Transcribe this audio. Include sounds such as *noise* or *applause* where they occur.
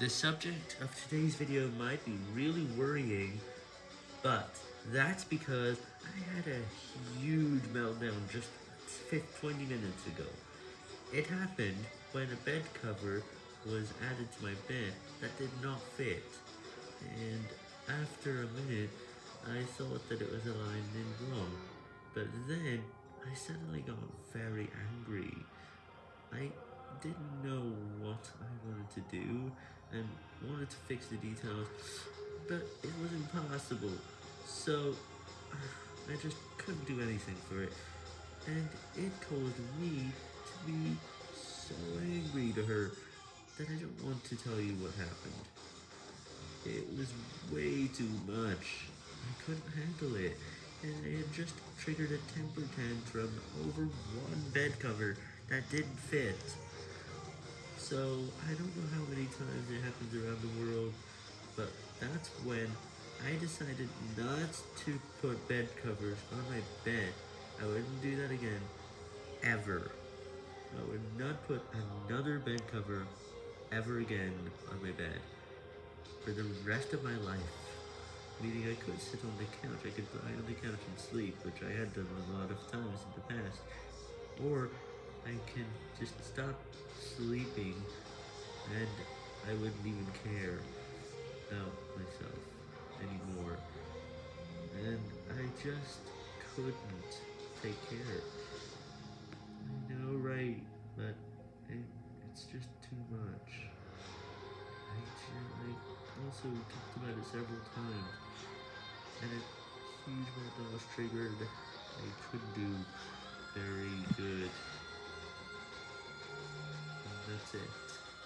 The subject of today's video might be really worrying, but that's because I had a huge meltdown just 20 minutes ago. It happened when a bed cover was added to my bed that did not fit, and after a minute, I thought that it was aligned in wrong, but then I suddenly got very angry. I didn't know what I wanted to do, and wanted to fix the details, but it was impossible, so *sighs* I just couldn't do anything for it, and it caused me to be so angry to her that I don't want to tell you what happened. It was way too much. I couldn't handle it, and I had just triggered a temper tantrum over one bed cover that didn't fit. So, I don't know how many times it happens around the world, but that's when I decided not to put bed covers on my bed. I wouldn't do that again, ever. I would not put another bed cover ever again on my bed for the rest of my life. Meaning I could sit on the couch, I could lie on the couch and sleep, which I had done a lot of times in the past. Or I can just stop sleeping and I wouldn't even care about myself anymore. And I just couldn't take care. I know, right, but it, it's just too much. I, I also talked about it several times, and a huge meltdown was triggered. I couldn't do very good. And that's it.